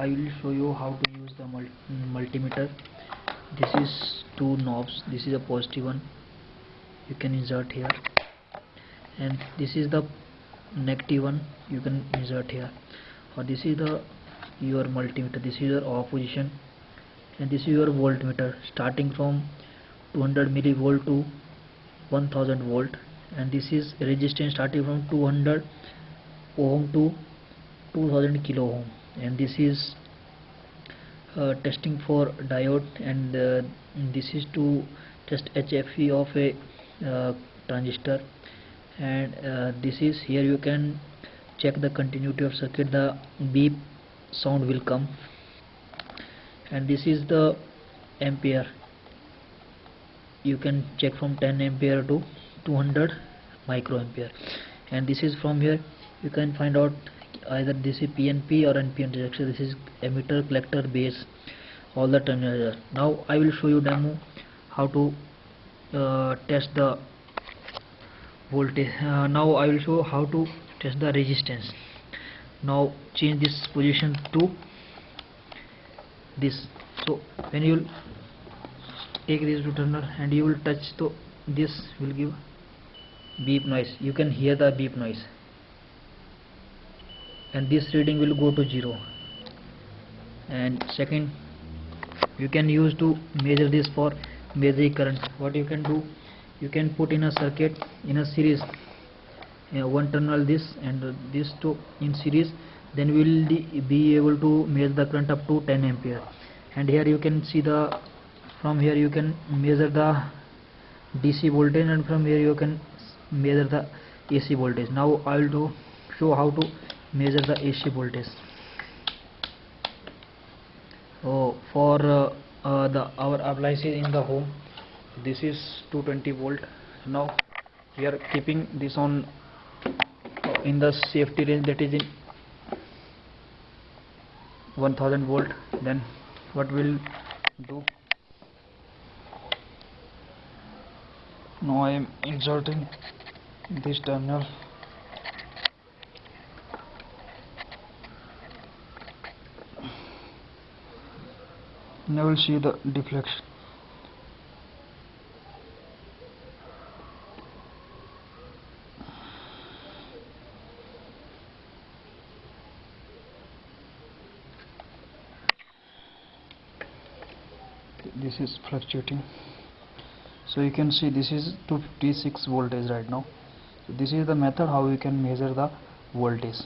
I will show you how to use the mul multimeter. This is two knobs. This is a positive one. You can insert here. And this is the negative one. You can insert here. Or this is the your multimeter. This is your off position and this is your voltmeter. Starting from 200 millivolt to 1000 volt. And this is resistance starting from 200 ohm to 2000 kilo ohm and this is uh, testing for diode and uh, this is to test HFE of a uh, transistor. And uh, this is here you can check the continuity of circuit. The beep sound will come. And this is the ampere. You can check from 10 ampere to 200 microampere. And this is from here. You can find out either this is PNP or NPN rejection this is emitter collector base all the terminals now I will show you demo how to uh, test the voltage. Uh, now I will show how to test the resistance. Now change this position to this. So when you take this to turner and you will touch so this will give beep noise. You can hear the beep noise and this reading will go to zero. And second you can use to measure this for measuring current. What you can do you can put in a circuit in a series uh, one terminal this and uh, this two in series then we will be able to measure the current up to 10 ampere. And here you can see the from here you can measure the DC voltage and from here you can measure the AC voltage. Now I will do show how to measure the AC voltage. Oh for uh, uh, the our appliances in the home. This is 220 volt. Now we are keeping this on uh, in the safety range that is in 1000 volt. Then what we'll do now I am inserting this terminal now we'll see the deflection. This is fluctuating. So you can see this is 256 voltage right now. This is the method how we can measure the voltage